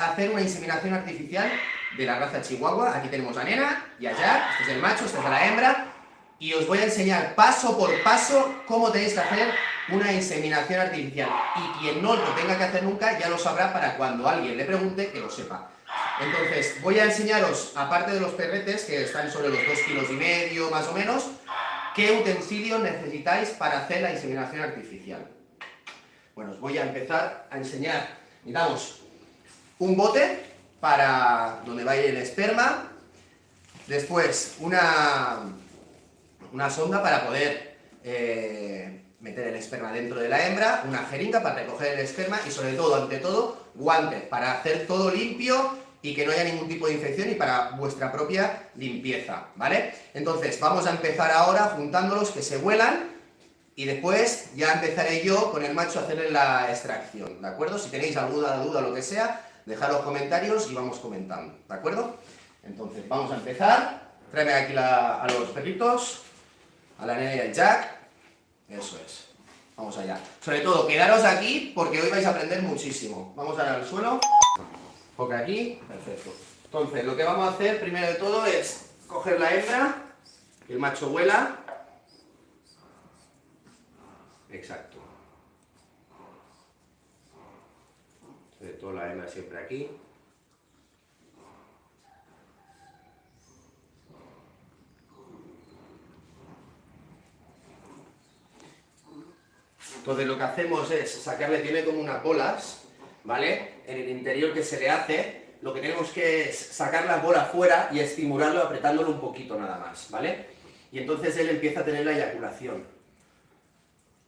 hacer una inseminación artificial de la raza chihuahua. Aquí tenemos a Nena y a Jack, este es el macho, esta es la hembra, y os voy a enseñar paso por paso cómo tenéis que hacer una inseminación artificial. Y quien no lo tenga que hacer nunca ya lo sabrá para cuando alguien le pregunte que lo sepa. Entonces, voy a enseñaros, aparte de los perretes, que están sobre los dos kilos y medio más o menos, qué utensilios necesitáis para hacer la inseminación artificial. Bueno, os voy a empezar a enseñar. Necesitamos un bote para donde va a ir el esperma, después una, una sonda para poder eh, meter el esperma dentro de la hembra, una jeringa para recoger el esperma y sobre todo, ante todo, guantes para hacer todo limpio y que no haya ningún tipo de infección y para vuestra propia limpieza, ¿vale? Entonces, vamos a empezar ahora juntándolos que se vuelan y después ya empezaré yo con el macho a hacerle la extracción, ¿de acuerdo? Si tenéis alguna duda o lo que sea, dejad los comentarios y vamos comentando, ¿de acuerdo? Entonces, vamos a empezar. Tráeme aquí a los perritos, a la nena y al Jack. Eso es. Vamos allá. Sobre todo, quedaros aquí porque hoy vais a aprender muchísimo. Vamos a al suelo. Porque aquí. Perfecto. Entonces, lo que vamos a hacer primero de todo es coger la hembra, que el macho vuela. Exacto. Todo la hembra siempre aquí. Entonces lo que hacemos es sacarle, tiene como unas bolas, ¿vale? En el interior que se le hace, lo que tenemos que es sacar la bola fuera y estimularlo apretándolo un poquito nada más, ¿vale? Y entonces él empieza a tener la eyaculación.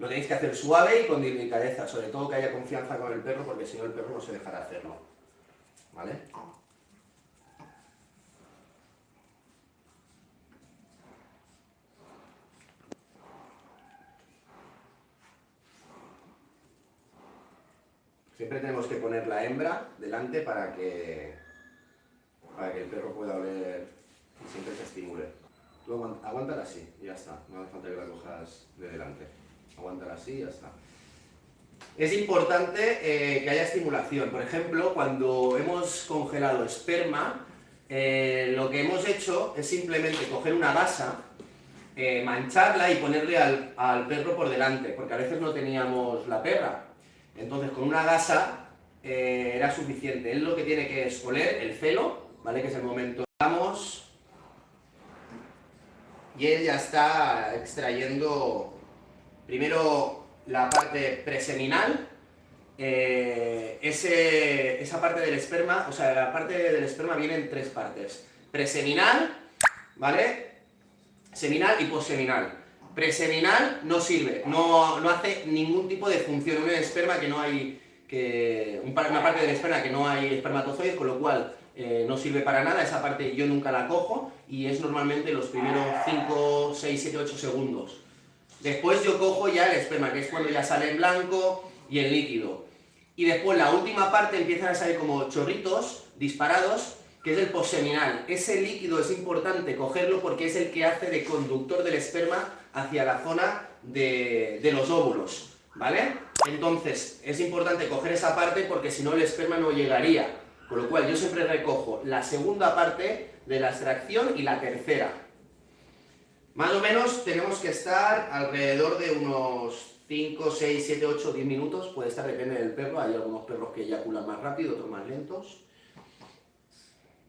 Lo tenéis que hacer suave y con delicadeza, sobre todo que haya confianza con el perro, porque si no el perro no se dejará hacerlo, ¿vale? Siempre tenemos que poner la hembra delante para que, para que el perro pueda oler y siempre se estimule. Tú aguántala así ya está, no hace falta que la cojas de delante. Aguántala así y ya está. Es importante eh, que haya estimulación. Por ejemplo, cuando hemos congelado esperma, eh, lo que hemos hecho es simplemente coger una gasa, eh, mancharla y ponerle al, al perro por delante, porque a veces no teníamos la perra. Entonces, con una gasa era suficiente. Él lo que tiene que es oler el celo, ¿vale? Que es el momento. Vamos. Y él ya está extrayendo primero la parte preseminal, eh, esa parte del esperma, o sea, la parte del esperma viene en tres partes. Preseminal, ¿vale? Seminal y posseminal. Preseminal no sirve, no, hace ningún tipo de función. Un esperma que no hay, que, una parte del esperma que no hay espermatozoides, con lo cual eh, no sirve para nada, esa parte yo nunca la cojo y es normalmente los primeros 5, 6, 7, 8 segundos. Después yo cojo ya el esperma, que es cuando ya sale en blanco y en líquido. Y después la última parte empiezan a salir como chorritos disparados que es el posseminal. Ese líquido es importante cogerlo porque es el que hace de conductor del esperma hacia la zona de, los óvulos, ¿vale? Entonces, es importante coger esa parte porque si no el esperma no llegaría. Con lo cual yo siempre recojo la segunda parte de la extracción y la tercera. Más o menos tenemos que estar alrededor de unos 5, 6, 7, 8, 10 minutos, puede estar, depende del perro, hay algunos perros que eyaculan más rápido, otros más lentos.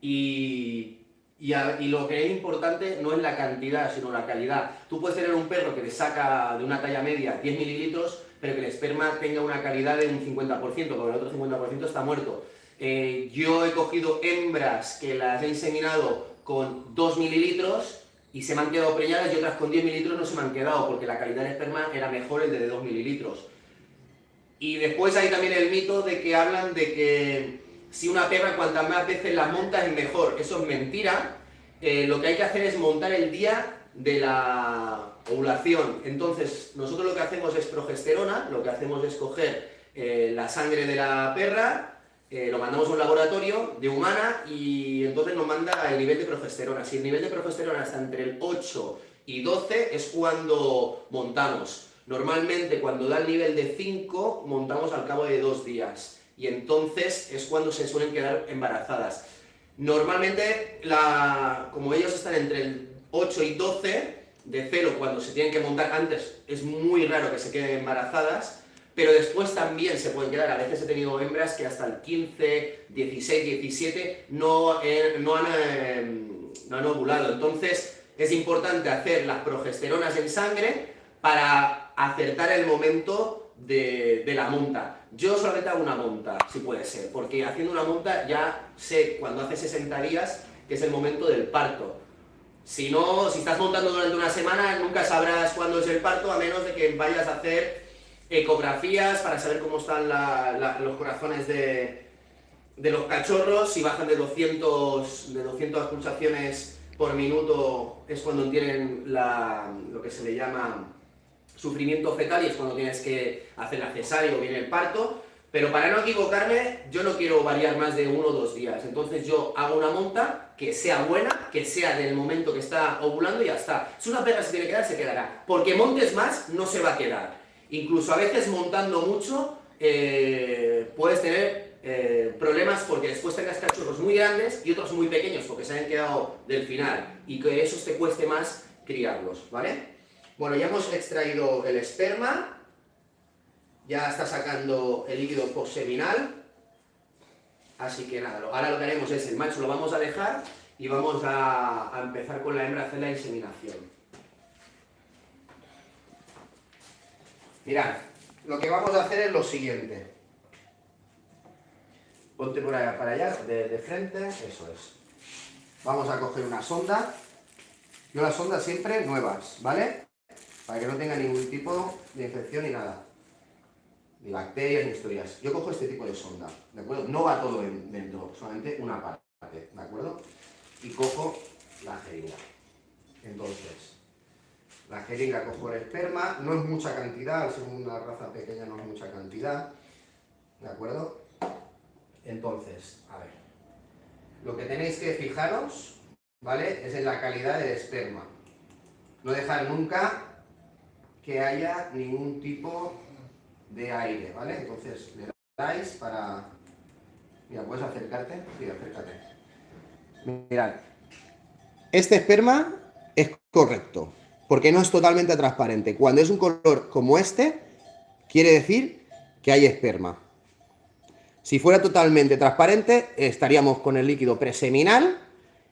Y, lo que es importante no es la cantidad, sino la calidad. Tú puedes tener un perro que le saca de una talla media 10 mililitros, pero que el esperma tenga una calidad de un 50%, porque el otro 50% está muerto. Eh, yo he cogido hembras que las he inseminado con 2 mililitros y se me han quedado preñadas y otras con 10 mililitros no se me han quedado porque la calidad del esperma era mejor el de 2 mililitros. Y después hay también el mito de que hablan de que si una perra cuantas más veces la monta es mejor. Eso es mentira. Eh, lo que hay que hacer es montar el día de la ovulación. Entonces, nosotros lo que hacemos es progesterona, lo que hacemos es coger eh, la sangre de la perra, eh, lo mandamos a un laboratorio de humana y entonces nos manda el nivel de progesterona. Si el nivel de progesterona está entre el 8 y 12 es cuando montamos. Normalmente cuando da el nivel de 5 montamos al cabo de dos días y entonces es cuando se suelen quedar embarazadas. Normalmente, la, como ellos están entre el 8 y 12 de celo cuando se tienen que montar antes, es muy raro que se queden embarazadas, pero después también se pueden quedar, a veces he tenido hembras que hasta el 15, 16, 17 no, no, han, em, no han ovulado, entonces es importante hacer las progesteronas en sangre para acertar el momento de, de, la monta. Yo solamente hago una monta, si puede ser, porque haciendo una monta ya sé cuando hace 60 días que es el momento del parto. Si no, si estás montando durante una semana, nunca sabrás cuándo es el parto, a menos de que vayas a hacer ecografías para saber cómo están los corazones de, los cachorros, si bajan de 200, de 200 pulsaciones por minuto es cuando tienen lo que se le llama sufrimiento fetal y es cuando tienes que hacer la cesárea o viene el parto, pero para no equivocarme, yo no quiero variar más de uno o dos días, entonces yo hago una monta que sea buena, que sea del momento que está ovulando y ya está. Si una perra se tiene que quedar, se quedará, porque montes más, no se va a quedar. Incluso a veces montando mucho eh, puedes tener eh, problemas porque después tengas cachorros muy grandes y otros muy pequeños porque se han quedado del final y que eso te cueste más criarlos, ¿vale? Bueno, ya hemos extraído el esperma, ya está sacando el líquido postseminal, así que nada, ahora lo que haremos es, el macho lo vamos a dejar y vamos a, a empezar con la hembra a hacer la inseminación. Mirad, lo que vamos a hacer es lo siguiente. Ponte por allá, para allá, de, frente, eso es. Vamos a coger una sonda. Yo las sondas siempre nuevas, ¿vale? Para que no tenga ningún tipo de infección ni nada. Ni bacterias ni historias. Yo cojo este tipo de sonda, ¿de acuerdo? No va todo dentro, solamente una parte, ¿de acuerdo? Y cojo la jeringa. Entonces, la jeringa cojo el esperma, no es mucha cantidad, al ser una raza pequeña no es mucha cantidad, ¿de acuerdo? Entonces, a ver, lo que tenéis que fijaros, ¿vale? Es en la calidad del esperma. No dejar nunca que haya ningún tipo de aire, ¿vale? Entonces le dais para... Mira, ¿puedes acercarte? Sí, acércate. Mirad, este esperma es correcto, porque no es totalmente transparente. Cuando es un color como este, quiere decir que hay esperma. Si fuera totalmente transparente, estaríamos con el líquido preseminal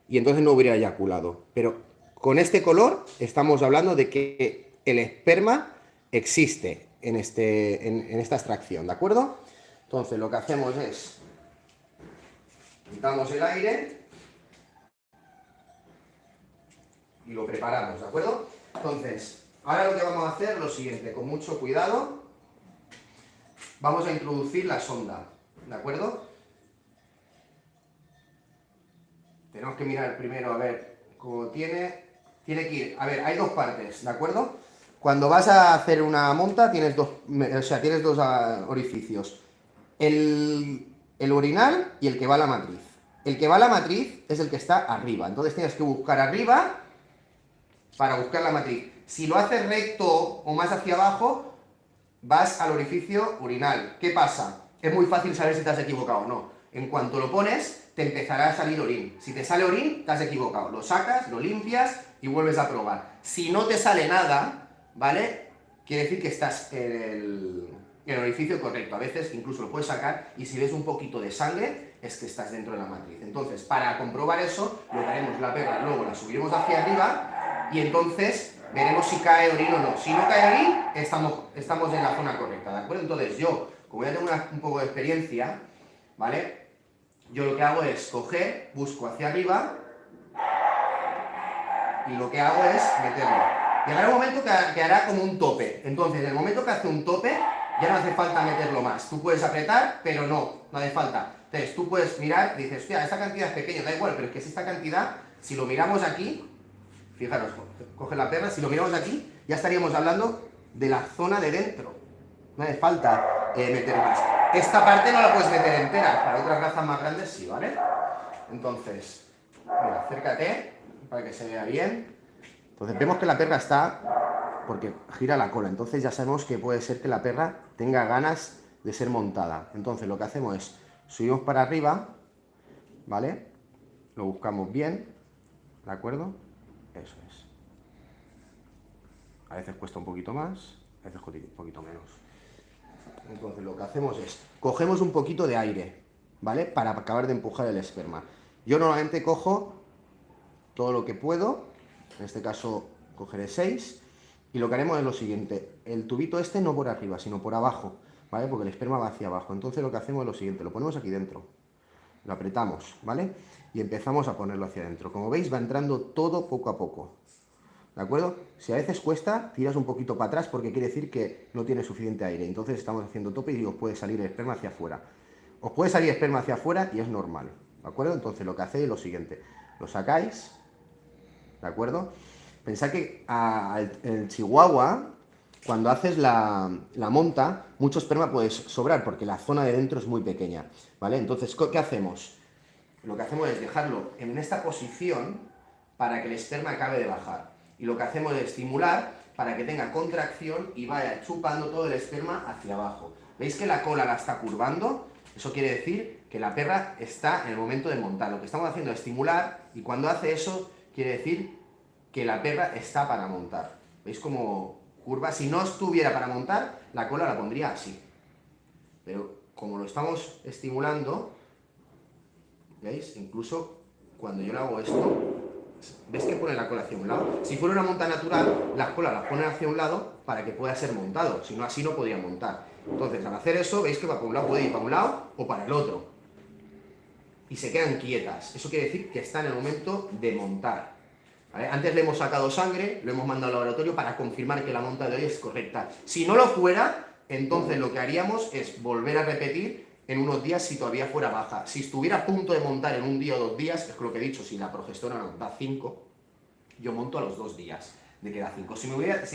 y entonces no hubiera eyaculado. Pero con este color estamos hablando de que el esperma existe en, este, en, esta extracción, ¿de acuerdo? Entonces lo que hacemos es, quitamos el aire y lo preparamos, ¿de acuerdo? Entonces, ahora lo que vamos a hacer es lo siguiente, con mucho cuidado, vamos a introducir la sonda, ¿de acuerdo? Tenemos que mirar primero a ver cómo tiene, tiene que ir, a ver, hay dos partes, ¿de acuerdo? Cuando vas a hacer una monta tienes dos, o sea, tienes dos ah, orificios, el, el urinal y el que va a la matriz. El que va a la matriz es el que está arriba, entonces tienes que buscar arriba para buscar la matriz. Si lo haces recto o más hacia abajo, vas al orificio urinal. ¿Qué pasa? Es muy fácil saber si te has equivocado o no. En cuanto lo pones, te empezará a salir orín. Si te sale orín, te has equivocado. Lo sacas, lo limpias y vuelves a probar. Si no te sale nada, ¿vale? Quiere decir que estás en el, en el orificio correcto. A veces incluso lo puedes sacar y si ves un poquito de sangre, es que estás dentro de la matriz. Entonces, para comprobar eso, lo que haremos la perra, luego la subiremos hacia arriba y entonces veremos si cae orín o no. Si no cae orín, estamos, estamos en la zona correcta, ¿de acuerdo? Entonces yo, como ya tengo un poco de experiencia, ¿vale? Yo lo que hago es coger, busco hacia arriba y lo que hago es meterlo. Llegará un momento que, hará como un tope. Entonces, en el momento que hace un tope, ya no hace falta meterlo más. Tú puedes apretar, pero no, no hace falta. Entonces, tú puedes mirar, dices, hostia, esta cantidad es pequeña, da igual, pero es que si esta cantidad, si lo miramos aquí, Fijaros, coge la perra, si lo miramos aquí, ya estaríamos hablando de la zona de dentro. No hace falta eh, meter más. Esta parte no la puedes meter entera, para otras razas más grandes sí, ¿vale? Entonces, mira, acércate para que se vea bien. Entonces vemos que la perra está, porque gira la cola, entonces ya sabemos que puede ser que la perra tenga ganas de ser montada. Entonces lo que hacemos es, subimos para arriba, ¿vale? Lo buscamos bien, ¿de acuerdo? Eso es. A veces cuesta un poquito más, a veces un poquito menos. Entonces lo que hacemos es, cogemos un poquito de aire, ¿vale? Para acabar de empujar el esperma. Yo normalmente cojo todo lo que puedo, en este caso cogeré 6, y lo que haremos es lo siguiente, el tubito este no por arriba, sino por abajo, ¿vale? Porque el esperma va hacia abajo. Entonces lo que hacemos es lo siguiente, lo ponemos aquí dentro, lo apretamos, ¿vale? Y empezamos a ponerlo hacia adentro. Como veis va entrando todo poco a poco, ¿de acuerdo? Si a veces cuesta, tiras un poquito para atrás porque quiere decir que no tiene suficiente aire. Entonces estamos haciendo tope y os puede salir el esperma hacia afuera. Os puede salir esperma hacia afuera y es normal, ¿de acuerdo? Entonces lo que hacéis es lo siguiente, lo sacáis, ¿de acuerdo? Pensad que el chihuahua, cuando haces la, la, monta, mucho esperma puede sobrar porque la zona de dentro es muy pequeña, ¿vale? Entonces, ¿qué hacemos? Lo que hacemos es dejarlo en esta posición para que el esperma acabe de bajar. Y lo que hacemos es estimular para que tenga contracción y vaya chupando todo el esperma hacia abajo. ¿Veis que la cola la está curvando? Eso quiere decir que la perra está en el momento de montar. Lo que estamos haciendo es estimular y cuando hace eso quiere decir que la perra está para montar. ¿Veis cómo curva? Si no estuviera para montar, la cola la pondría así. Pero como lo estamos estimulando, ¿veis? Incluso cuando yo le hago esto, ¿ves que pone la cola hacia un lado? Si fuera una monta natural, las colas las pone hacia un lado para que pueda ser montado, si no así no podría montar. Entonces, al hacer eso, veis que para un lado puede ir para un lado o para el otro. Y se quedan quietas. Eso quiere decir que está en el momento de montar. Antes le hemos sacado sangre, lo hemos mandado al laboratorio para confirmar que la monta de hoy es correcta. Si no lo fuera, entonces lo que haríamos es volver a repetir en unos días si todavía fuera baja. Si estuviera a punto de montar en un día o dos días, es lo que he dicho, si la progesterona da 5, yo monto a los dos días de que da 5. Si,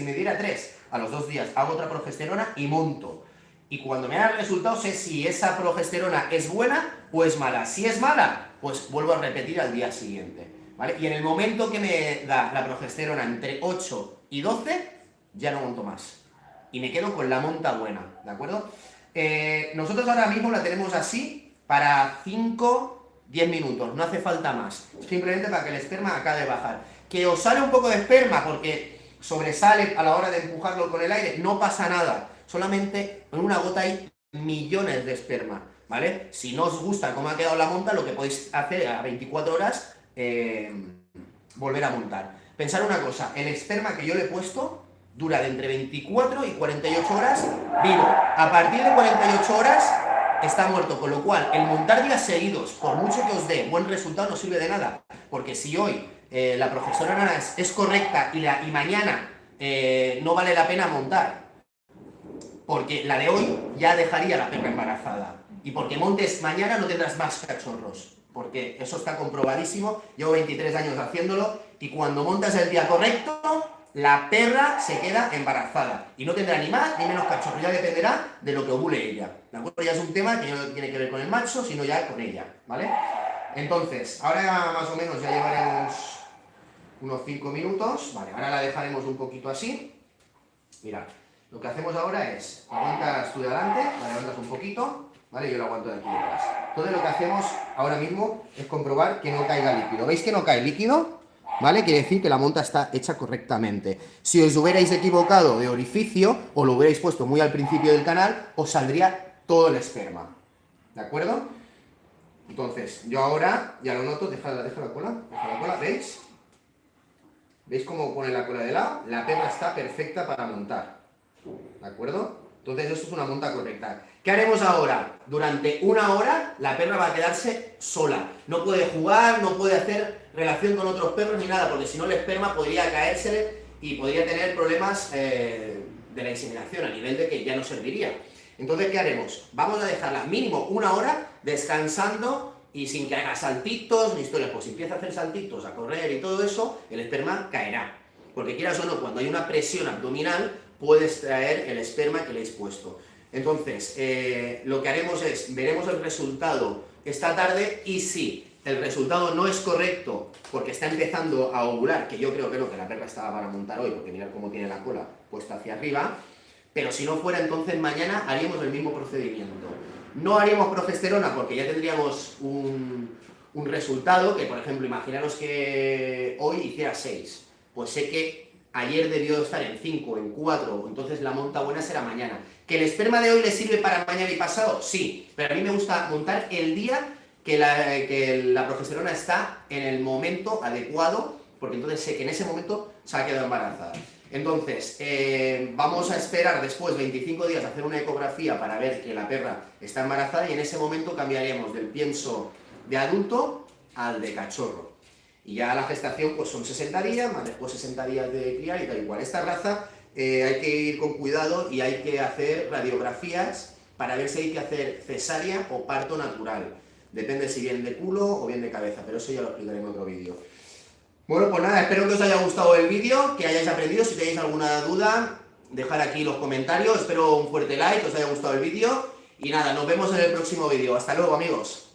me diera 3 a los dos días, hago otra progesterona y monto. Y cuando me da el resultado sé si esa progesterona es buena o es mala. Si es mala, pues vuelvo a repetir al día siguiente. Y en el momento que me da la progesterona entre 8 y 12, ya no monto más. Y me quedo con la monta buena, ¿de acuerdo? Eh, nosotros ahora mismo la tenemos así para 5, 10 minutos, no hace falta más. Simplemente para que el esperma acabe de bajar. Que os sale un poco de esperma porque sobresale a la hora de empujarlo con el aire, no pasa nada. Solamente en una gota hay millones de esperma, ¿vale? Si no os gusta cómo ha quedado la monta, lo que podéis hacer a 24 horas eh, volver a montar. Pensar una cosa, el esperma que yo le he puesto dura de entre 24 y 48 horas vivo. A partir de 48 horas está muerto, con lo cual el montar días seguidos, por mucho que os dé buen resultado, no sirve de nada, porque si hoy eh, la profesora Nana es, correcta y, la, y mañana eh, no vale la pena montar, porque la de hoy ya dejaría la perra embarazada, y porque montes mañana no tendrás más cachorros porque eso está comprobadísimo, llevo 23 años haciéndolo, y cuando montas el día correcto, la perra se queda embarazada, y no tendrá ni más ni menos cachorro, ya dependerá de lo que ovule ella, ¿de acuerdo? Ya es un tema que no tiene que ver con el macho, sino ya con ella, ¿vale? Entonces, ahora más o menos ya llevaremos unos 5 minutos, vale, ahora la dejaremos un poquito así, mira, lo que hacemos ahora es, aguantas tú de adelante, la levantas un poquito, ¿vale? Yo lo aguanto de aquí detrás. Entonces lo que hacemos ahora mismo es comprobar que no caiga líquido. ¿Veis que no cae líquido? ¿Vale? Quiere decir que la monta está hecha correctamente. Si os hubierais equivocado de orificio, o lo hubierais puesto muy al principio del canal, os saldría todo el esperma. ¿De acuerdo? Entonces, yo ahora, ya lo noto, deja, la cola, deja la cola, ¿veis? ¿Veis cómo pone la cola de lado? La perra está perfecta para montar. ¿De acuerdo? Entonces esto es una monta correcta. ¿Qué haremos ahora? Durante una hora la perra va a quedarse sola. No puede jugar, no puede hacer relación con otros perros ni nada, porque si no el esperma podría caerse y podría tener problemas eh, de la inseminación, a nivel de que ya no serviría. Entonces, ¿qué haremos? Vamos a dejarla mínimo una hora descansando y sin que haga saltitos ni historias. Pues si empieza a hacer saltitos, a correr y todo eso, el esperma caerá. Porque quieras o no, cuando hay una presión abdominal, puedes traer el esperma que le has puesto. Entonces, eh, lo que haremos es, veremos el resultado esta tarde y si el resultado no es correcto porque está empezando a ovular, que yo creo que no, que la perra estaba para montar hoy, porque mirad cómo tiene la cola puesta hacia arriba, pero si no fuera, entonces mañana haríamos el mismo procedimiento. No haríamos progesterona porque ya tendríamos un, un resultado que, por ejemplo, imaginaros que hoy hiciera 6. Pues sé que ayer debió estar en 5, en 4, entonces la monta buena será mañana. ¿Que el esperma de hoy le sirve para mañana y pasado? Sí, pero a mí me gusta montar el día que la, que está en el momento adecuado, porque entonces sé que en ese momento se ha quedado embarazada. Entonces, eh, vamos a esperar después 25 días a hacer una ecografía para ver que la perra está embarazada y en ese momento cambiaremos del pienso de adulto al de cachorro. Y ya la gestación pues son 60 días, más después 60 días de criar y tal igual. Esta raza eh, hay que ir con cuidado y hay que hacer radiografías para ver si hay que hacer cesárea o parto natural. Depende si bien de culo o bien de cabeza, pero eso ya lo explicaré en otro vídeo. Bueno, pues nada, espero que os haya gustado el vídeo, que hayáis aprendido. Si tenéis alguna duda, dejar aquí los comentarios. Espero un fuerte like, que os haya gustado el vídeo. Y nada, nos vemos en el próximo vídeo. Hasta luego, amigos.